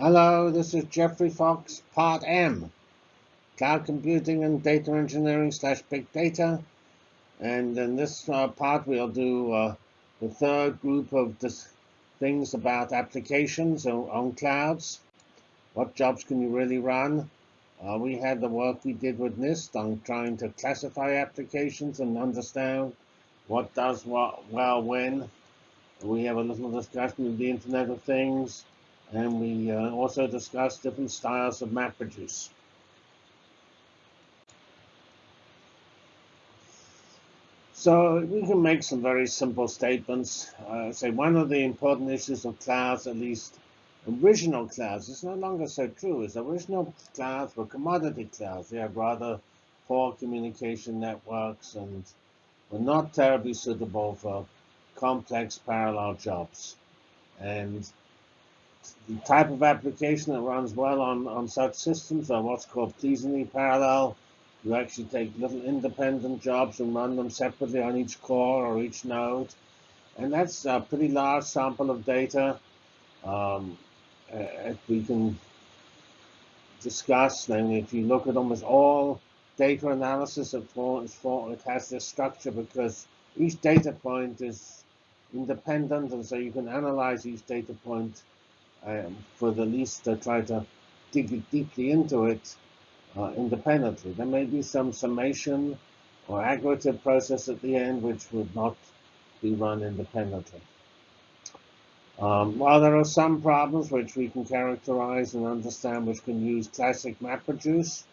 Hello, this is Geoffrey Fox, Part M, Cloud Computing and Data Engineering slash Big Data. And in this uh, part, we'll do uh, the third group of things about applications on, on, clouds. What jobs can you really run? Uh, we had the work we did with NIST on trying to classify applications and understand what does what well when. We have a little discussion of the Internet of Things and we uh, also discussed different styles of map MapReduce. So we can make some very simple statements. Uh, say one of the important issues of clouds, at least original clouds, is no longer so true. Is original clouds were commodity clouds. They had rather poor communication networks and were not terribly suitable for complex parallel jobs. And the type of application that runs well on, on such systems are what's called pleasingly parallel. You actually take little independent jobs and run them separately on each core or each node. And that's a pretty large sample of data. Um, we can discuss, then if you look at almost all data analysis, it, for, it has this structure because each data point is independent, and so you can analyze each data point for the least to try to dig deeply into it uh, independently. There may be some summation or aggregate process at the end which would not be run independently. Um, while there are some problems which we can characterize and understand which can use classic MapReduce,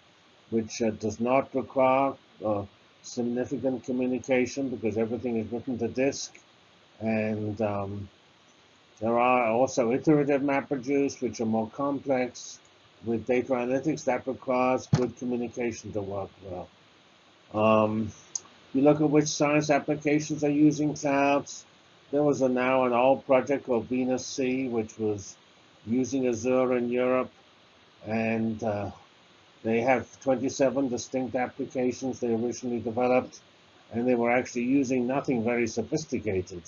which uh, does not require uh, significant communication because everything is written to disk and um, there are also iterative MapReduce, which are more complex with data analytics that requires good communication to work well. Um, you look at which science applications are using clouds. There was a now an old project called Venus C, which was using Azure in Europe, and uh, they have 27 distinct applications they originally developed, and they were actually using nothing very sophisticated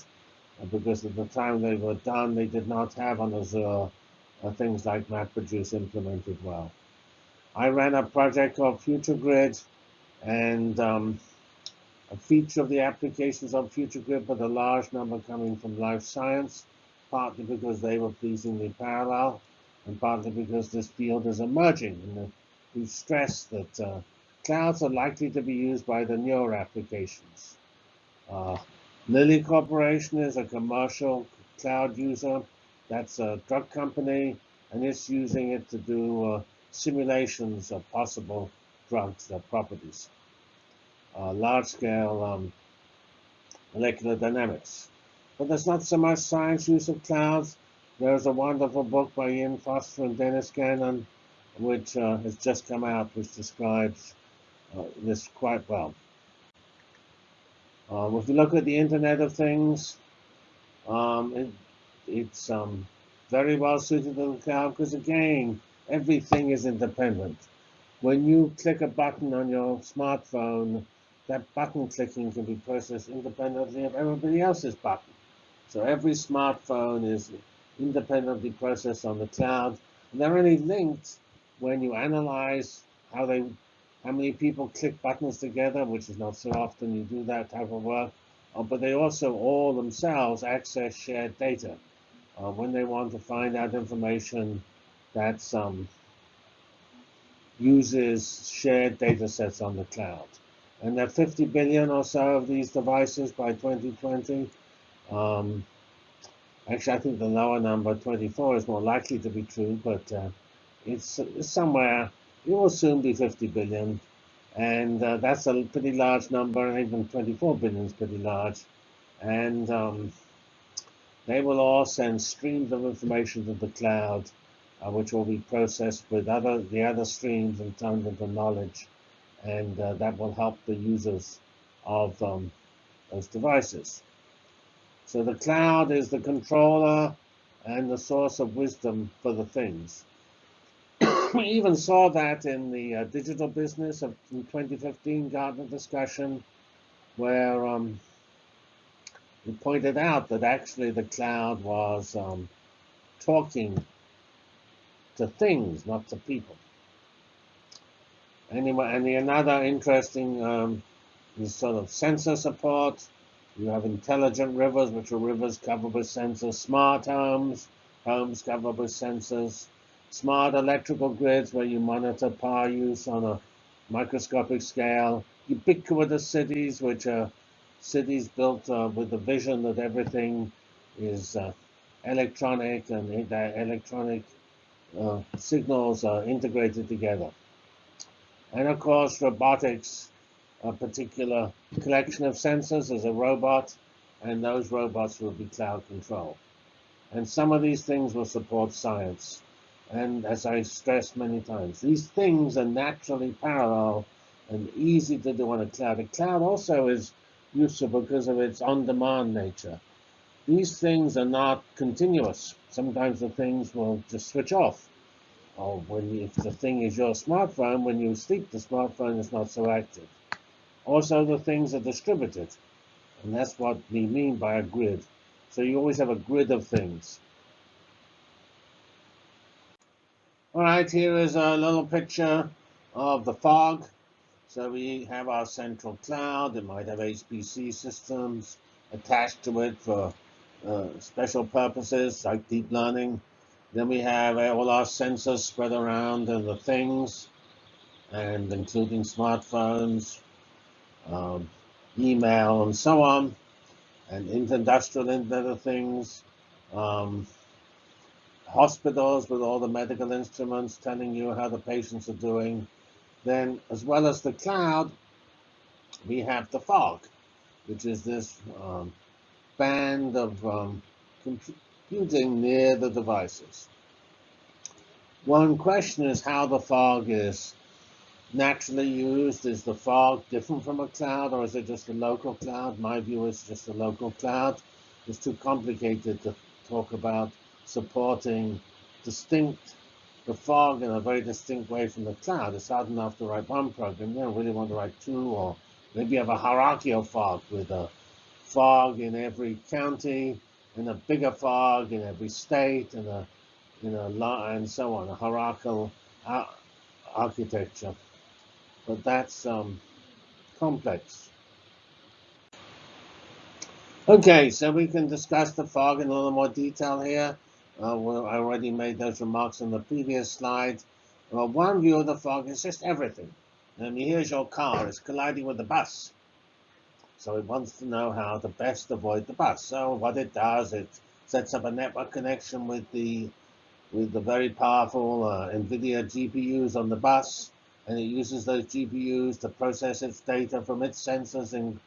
because at the time they were done, they did not have on Azure uh, things like MapReduce implemented well. I ran a project called FutureGrid, and um, a feature of the applications on FutureGrid, but a large number coming from life science, partly because they were pleasingly parallel, and partly because this field is emerging. And we stressed that uh, clouds are likely to be used by the newer applications. Uh, Lilly Corporation is a commercial cloud user. That's a drug company, and it's using it to do uh, simulations of possible drugs, their properties. Uh, large-scale um, molecular dynamics. But there's not so much science use of clouds. There's a wonderful book by Ian Foster and Dennis Gannon, which uh, has just come out, which describes uh, this quite well. Um, if you look at the Internet of Things, um, it, it's um, very well suited to the cloud because, again, everything is independent. When you click a button on your smartphone, that button clicking can be processed independently of everybody else's button. So every smartphone is independently processed on the cloud. And they're only linked when you analyze how they how many people click buttons together, which is not so often you do that type of work. Uh, but they also all themselves access shared data uh, when they want to find out information that um, uses shared data sets on the cloud. And there are 50 billion or so of these devices by 2020. Um, actually, I think the lower number, 24, is more likely to be true, but uh, it's, it's somewhere it will soon be 50 billion. And uh, that's a pretty large number, even 24 billion is pretty large. And um, they will all send streams of information to the cloud, uh, which will be processed with other the other streams and turned into knowledge. And uh, that will help the users of um, those devices. So the cloud is the controller and the source of wisdom for the things we even saw that in the uh, digital business of 2015 Gartner discussion, where um, we pointed out that actually the cloud was um, talking to things, not to people. Anyway, and the another interesting um, is sort of sensor support. You have intelligent rivers, which are rivers covered with sensors, smart homes, homes covered with sensors, smart electrical grids where you monitor power use on a microscopic scale, ubiquitous cities, which are cities built uh, with the vision that everything is uh, electronic and that electronic uh, signals are integrated together. And of course, robotics, a particular collection of sensors as a robot, and those robots will be cloud controlled. And some of these things will support science. And as I stressed many times, these things are naturally parallel and easy to do on a cloud. A cloud also is useful because of its on-demand nature. These things are not continuous. Sometimes the things will just switch off. Or when you, if the thing is your smartphone, when you sleep, the smartphone is not so active. Also, the things are distributed. And that's what we mean by a grid. So you always have a grid of things. All right, here is a little picture of the fog. So we have our central cloud. It might have HPC systems attached to it for uh, special purposes like deep learning. Then we have all our sensors spread around and the things, and including smartphones, um, email, and so on, and industrial Internet of Things. Um, hospitals with all the medical instruments telling you how the patients are doing. Then, as well as the cloud, we have the fog, which is this um, band of um, computing near the devices. One question is how the fog is naturally used. Is the fog different from a cloud, or is it just a local cloud? My view is just a local cloud. It's too complicated to talk about supporting distinct the fog in a very distinct way from the cloud. It's hard enough to write one program. You don't really want to write two, or maybe you have a hierarchical fog with a fog in every county, and a bigger fog in every state, and a you know, and so on, a hierarchical architecture. But that's um, complex. Okay, so we can discuss the fog in a little more detail here. Uh, well, I already made those remarks on the previous slide. Well, one view of the fog is just everything. I mean, here's your car, it's colliding with the bus. So it wants to know how to best avoid the bus. So what it does, it sets up a network connection with the with the very powerful uh, NVIDIA GPUs on the bus, and it uses those GPUs to process its data from its sensors and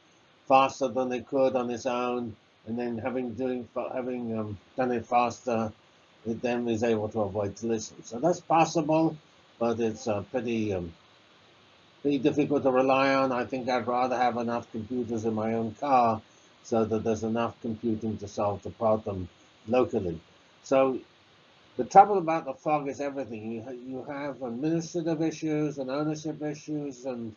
faster than it could on its own, and then having doing having um, done it faster, it then is able to avoid collision. So that's possible, but it's uh, pretty um, pretty difficult to rely on. I think I'd rather have enough computers in my own car so that there's enough computing to solve the problem locally. So the trouble about the fog is everything. You, you have administrative issues and ownership issues and,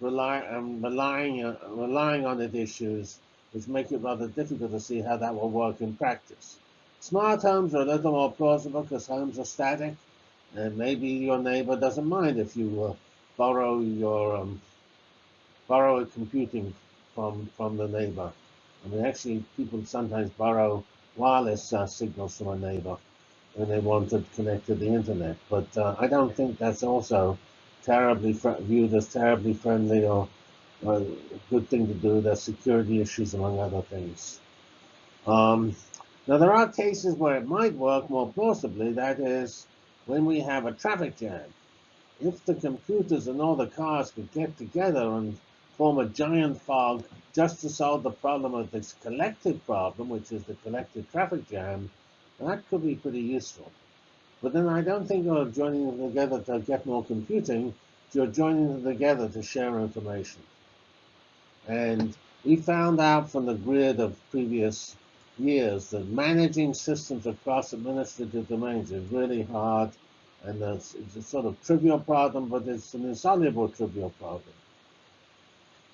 rely um, relying, uh, relying on it issues, which make it rather difficult to see how that will work in practice. Smart homes are a little more plausible because homes are static, and maybe your neighbor doesn't mind if you uh, borrow your um, borrow computing from from the neighbor. I mean, actually, people sometimes borrow wireless uh, signals from a neighbor when they want to connect to the internet. But uh, I don't think that's also terribly viewed as terribly friendly or, or, a good thing to do. There's security issues, among other things. Um, now, there are cases where it might work more plausibly. That is, when we have a traffic jam. If the computers and all the cars could get together and form a giant fog just to solve the problem of this collective problem, which is the collective traffic jam, that could be pretty useful. But then I don't think you're joining them together to get more computing. You're joining them together to share information. And we found out from the grid of previous years that managing systems across administrative domains is really hard. And it's, it's a sort of trivial problem, but it's an insoluble trivial problem.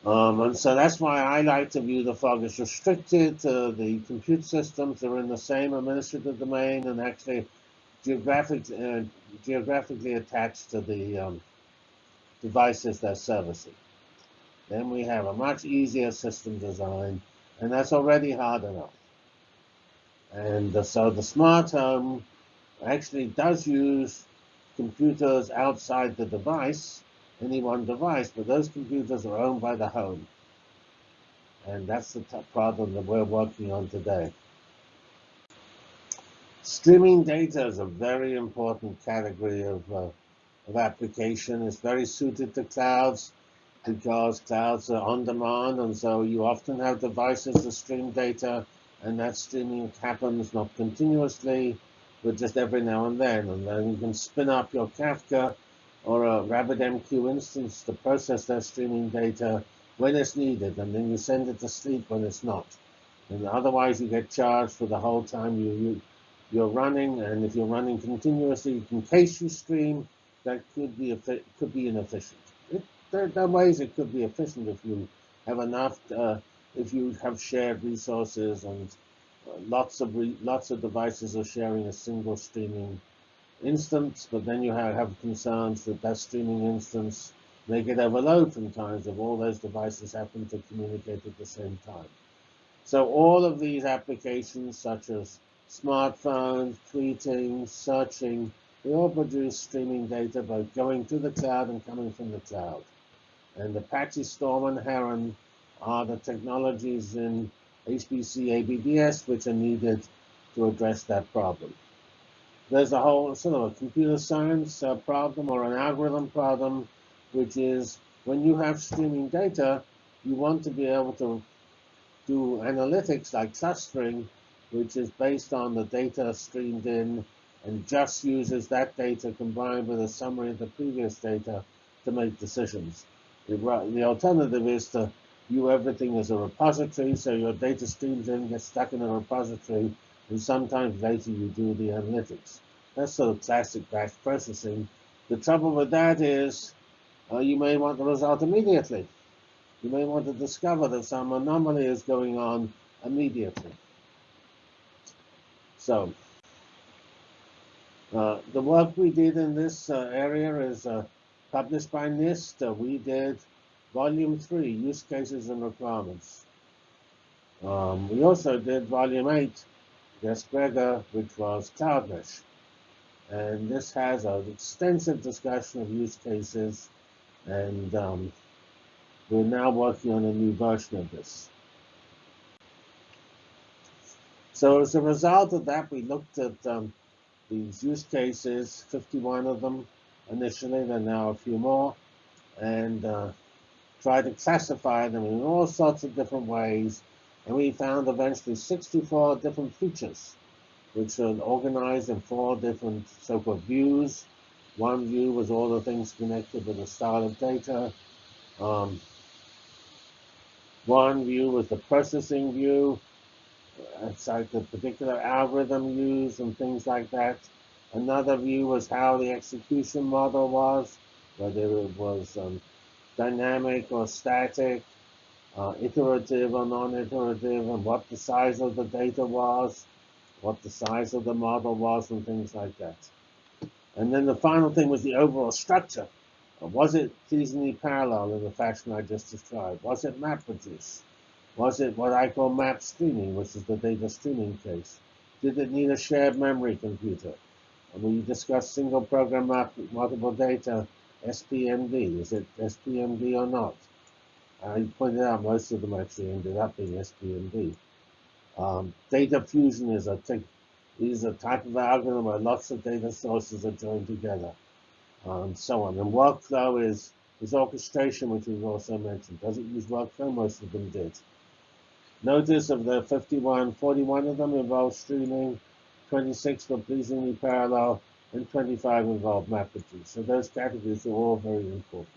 Um, and so that's why I like to view the fog as restricted to the compute systems that are in the same administrative domain and actually geographic, uh, geographically attached to the um, devices they're servicing. Then we have a much easier system design, and that's already hard enough. And so the smart home actually does use computers outside the device, any one device, but those computers are owned by the home. And that's the problem that we're working on today. Streaming data is a very important category of, uh, of application. It's very suited to clouds because clouds are on demand, and so you often have devices that stream data, and that streaming happens not continuously, but just every now and then. And then you can spin up your Kafka or a RabbitMQ instance to process that streaming data when it's needed, and then you send it to sleep when it's not. And otherwise, you get charged for the whole time you, you you're running, and if you're running continuously, in case you stream, that could be could be inefficient. There, there, are ways it could be efficient if you have enough, uh, if you have shared resources and uh, lots of lots of devices are sharing a single streaming instance, but then you have, have concerns that that streaming instance may get overload from times if all those devices happen to communicate at the same time. So all of these applications, such as smartphones, tweeting, searching, they all produce streaming data both going to the cloud and coming from the cloud. And Apache Storm and Heron are the technologies in HPC ABDS which are needed to address that problem. There's a whole sort of a computer science uh, problem or an algorithm problem, which is when you have streaming data, you want to be able to do analytics like clustering which is based on the data streamed in and just uses that data combined with a summary of the previous data to make decisions. The, the alternative is to view everything as a repository, so your data streams in, get stuck in a repository, and sometimes later you do the analytics. That's sort of classic batch processing. The trouble with that is uh, you may want the result immediately. You may want to discover that some anomaly is going on immediately. So uh, the work we did in this uh, area is uh, published by NIST. Uh, we did volume three, use cases and requirements. Um, we also did volume eight, Gus Gregor, which was Cloud Mesh. And this has an extensive discussion of use cases, and um, we're now working on a new version of this. So as a result of that, we looked at um, these use cases, 51 of them initially, are now a few more, and uh, tried to classify them in all sorts of different ways. And we found eventually 64 different features, which are organized in four different so-called views. One view was all the things connected with the style of data. Um, one view was the processing view, it's like the particular algorithm used and things like that. Another view was how the execution model was, whether it was um, dynamic or static, uh, iterative or non-iterative, and what the size of the data was, what the size of the model was, and things like that. And then the final thing was the overall structure. Was it pleasingly parallel in the fashion I just described? Was it MapReduce? Was it what I call map streaming, which is the data streaming case? Did it need a shared memory computer? We discussed single program map, multiple data, SPMD. Is it SPMD or not? I pointed out most of them actually ended up being SPMD. Um, data fusion is a, is a type of algorithm where lots of data sources are joined together, and so on. And workflow is, is orchestration, which we've also mentioned. Does it use workflow? Most of them did. Notice of the 51, 41 of them involve streaming, 26 were pleasingly parallel, and 25 involve MapReduce. So those categories are all very important.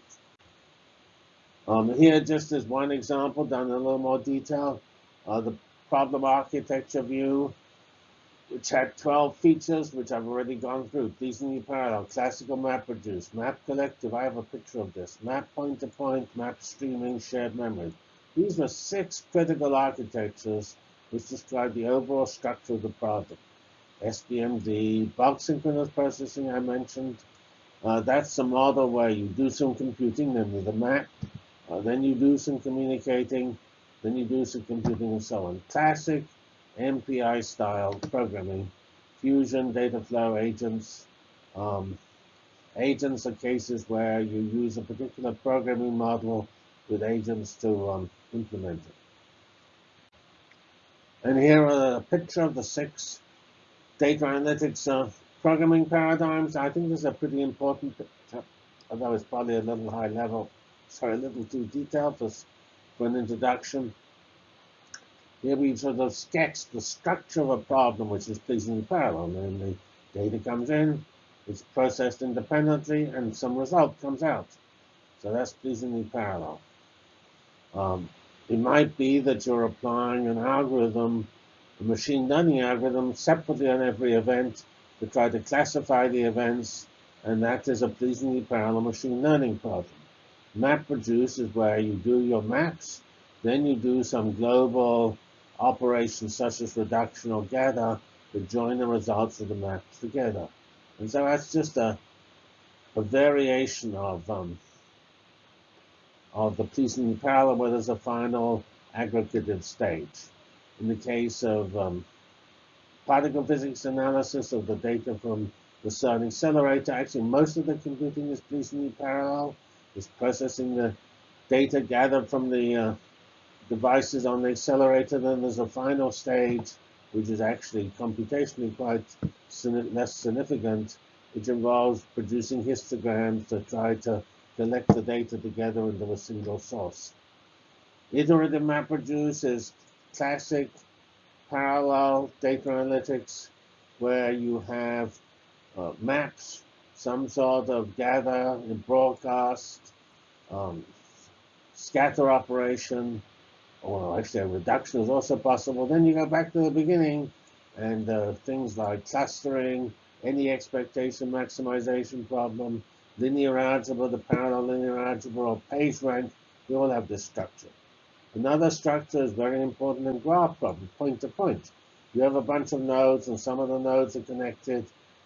Um, here, just as one example, done in a little more detail, uh, the problem architecture view, which had 12 features, which I've already gone through. Pleasingly parallel, classical MapReduce, map collective, I have a picture of this, map point-to-point, -point, map streaming, shared memory. These were six critical architectures which describe the overall structure of the SPMD, bulk synchronous processing I mentioned. Uh, that's the model where you do some computing, then the map, uh, then you do some communicating, then you do some computing and so on. Classic MPI style programming, fusion, data flow agents. Um, agents are cases where you use a particular programming model with agents to um, implement it. And here are a picture of the six data analytics uh, programming paradigms. I think this is a pretty important although it's probably a little high level, sorry, a little too detailed for, for an introduction. Here we sort of sketch the structure of a problem which is pleasingly parallel, namely data comes in, it's processed independently, and some result comes out. So that's pleasingly parallel. Um, it might be that you're applying an algorithm, a machine learning algorithm, separately on every event to try to classify the events, and that is a pleasingly parallel machine learning problem. MapReduce is where you do your maps, then you do some global operations such as reduction or gather to join the results of the maps together. And so that's just a, a variation of um, of the pleasingly parallel where there's a final aggregative stage. In the case of um, particle physics analysis of the data from the CERN accelerator, actually most of the computing is pleasingly parallel. It's processing the data gathered from the uh, devices on the accelerator. Then there's a final stage, which is actually computationally quite less significant, which involves producing histograms to try to collect the data together into a single source. Iterative MapReduce is classic parallel data analytics where you have uh, maps, some sort of gather and broadcast, um, scatter operation, or actually a reduction is also possible. Then you go back to the beginning and uh, things like clustering, any expectation maximization problem, linear algebra, the parallel linear algebra, or PageRank, we all have this structure. Another structure is very important in graph problems, point to point. You have a bunch of nodes and some of the nodes are connected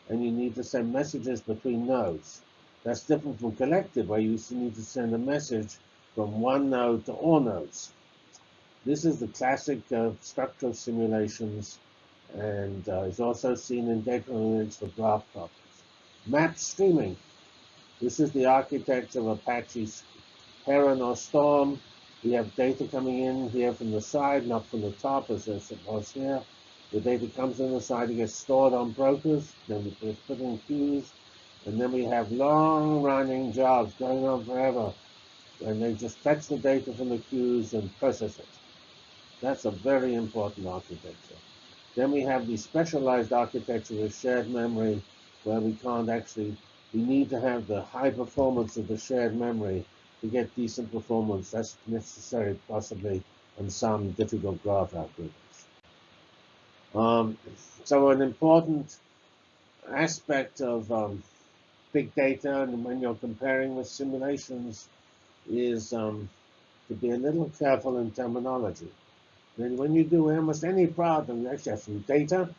and you need to send messages between nodes. That's different from collective where you need to send a message from one node to all nodes. This is the classic uh, structure of simulations and uh, is also seen in data analytics for graph problems. Map streaming. This is the architecture of Apache's Heron or Storm. We have data coming in here from the side, not from the top as it was here. The data comes in the side, it gets stored on brokers, then it's put in queues, and then we have long-running jobs going on forever, and they just fetch the data from the queues and process it. That's a very important architecture. Then we have the specialized architecture with shared memory, where we can't actually, we need to have the high performance of the shared memory to get decent performance. That's necessary possibly on some difficult graph algorithms. Um, so an important aspect of um, big data and when you're comparing with simulations is um, to be a little careful in terminology. Then when you do almost any problem, you actually have some data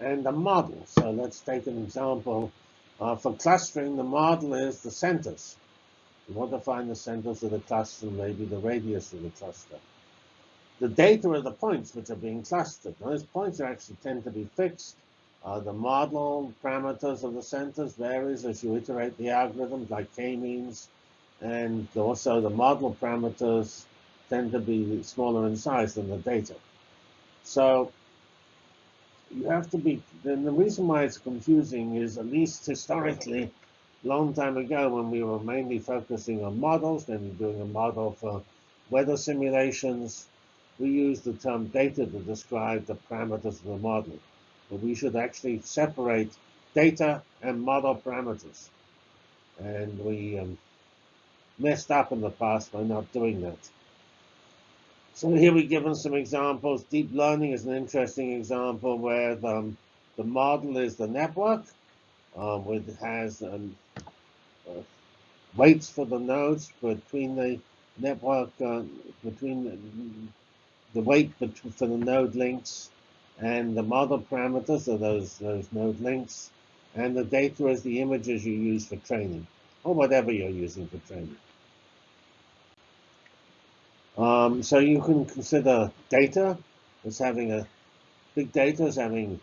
and a model. So let's take an example. Uh, for clustering, the model is the centers. You want to find the centers of the cluster, maybe the radius of the cluster. The data are the points which are being clustered. Those points actually tend to be fixed. Uh, the model parameters of the centers varies as you iterate the algorithms, like k-means, and also the model parameters tend to be smaller in size than the data. So you have to be, then the reason why it's confusing is at least historically, long time ago when we were mainly focusing on models, then doing a model for weather simulations, we used the term data to describe the parameters of the model. But we should actually separate data and model parameters. And we um, messed up in the past by not doing that. So here we've given some examples. Deep learning is an interesting example where the, um, the model is the network, um, which has um, uh, weights for the nodes between the network, uh, between the, the weight for the node links, and the model parameters are those, those node links, and the data is the images you use for training, or whatever you're using for training. Um, so you can consider data as having a big data as having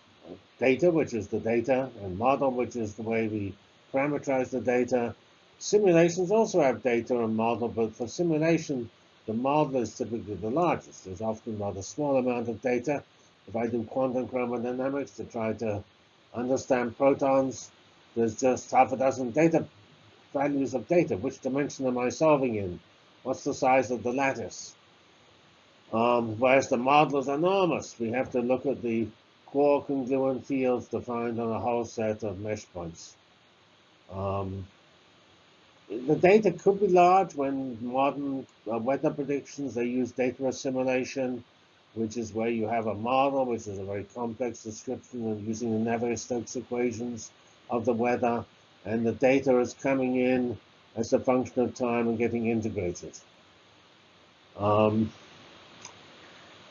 data, which is the data, and model, which is the way we parameterize the data. Simulations also have data and model, but for simulation, the model is typically the largest. There's often rather small amount of data. If I do quantum chromodynamics to try to understand protons, there's just half a dozen data values of data. Which dimension am I solving in? What's the size of the lattice? Um, whereas the model is enormous. We have to look at the quark congruent fields defined on a whole set of mesh points. Um, the data could be large when modern uh, weather predictions, they use data assimilation, which is where you have a model, which is a very complex description of using the Navier-Stokes equations of the weather, and the data is coming in as a function of time and getting integrated. Um,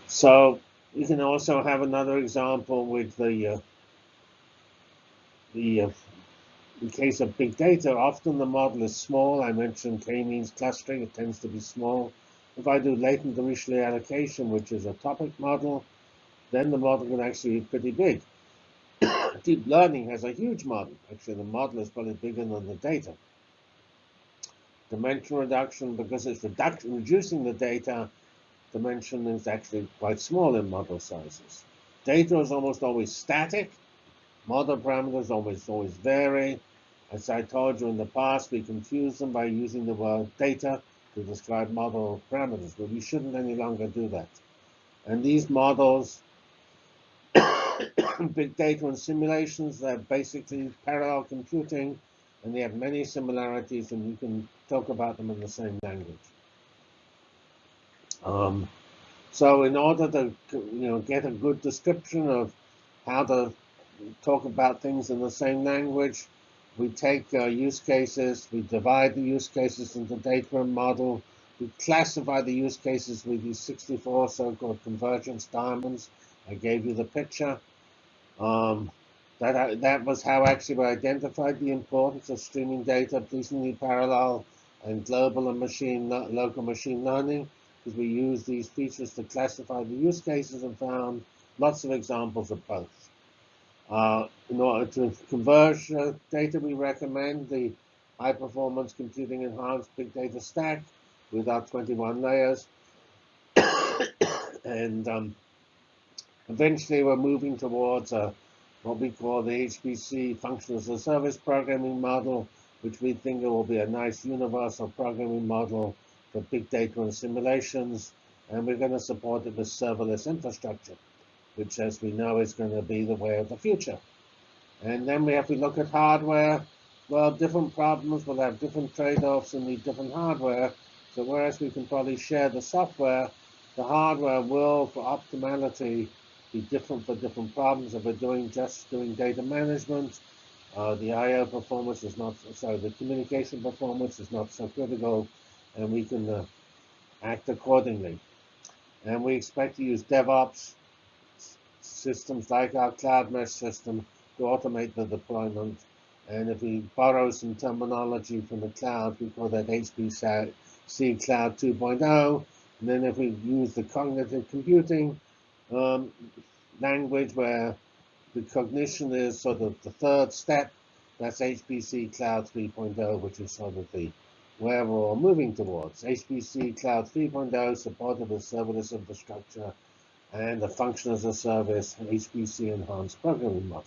so you can also have another example with the uh, the uh, in case of big data, often the model is small. I mentioned k-means clustering, it tends to be small. If I do latent Dirichlet allocation, which is a topic model, then the model can actually be pretty big. Deep learning has a huge model. Actually, the model is probably bigger than the data. Dimension reduction, because it's reducing the data, dimension is actually quite small in model sizes. Data is almost always static. Model parameters always always vary. As I told you in the past, we confuse them by using the word data to describe model parameters, but we shouldn't any longer do that. And these models, big data and simulations, they're basically parallel computing, and they have many similarities, and you can talk about them in the same language. Um, so in order to you know get a good description of how to talk about things in the same language, we take uh, use cases, we divide the use cases into data and model, we classify the use cases with these 64 so-called convergence diamonds. I gave you the picture. Um, that, uh, that was how actually we identified the importance of streaming data, pleasingly parallel, and global and machine local machine learning, because we used these features to classify the use cases and found lots of examples of both. Uh, in order to converge data, we recommend the high performance computing enhanced big data stack with our 21 layers. and um, eventually we're moving towards what we call the HPC function as a service programming model, which we think will be a nice universal programming model for big data and simulations. And we're going to support it with serverless infrastructure which as we know is going to be the way of the future. And then we have to look at hardware. Well, different problems will have different trade-offs and need different hardware. So whereas we can probably share the software, the hardware will, for optimality, be different for different problems. If we're doing just doing data management, uh, the I/O performance is not sorry, the communication performance is not so critical, and we can uh, act accordingly. And we expect to use DevOps systems like our cloud mesh system to automate the deployment. And if we borrow some terminology from the cloud, we call that HPC Cloud 2.0. And then if we use the cognitive computing um, language where the cognition is sort of the third step, that's HPC Cloud 3.0, which is sort of the where we're moving towards. HPC Cloud 3.0 supported with serverless infrastructure and the function as a service HPC enhanced programming model.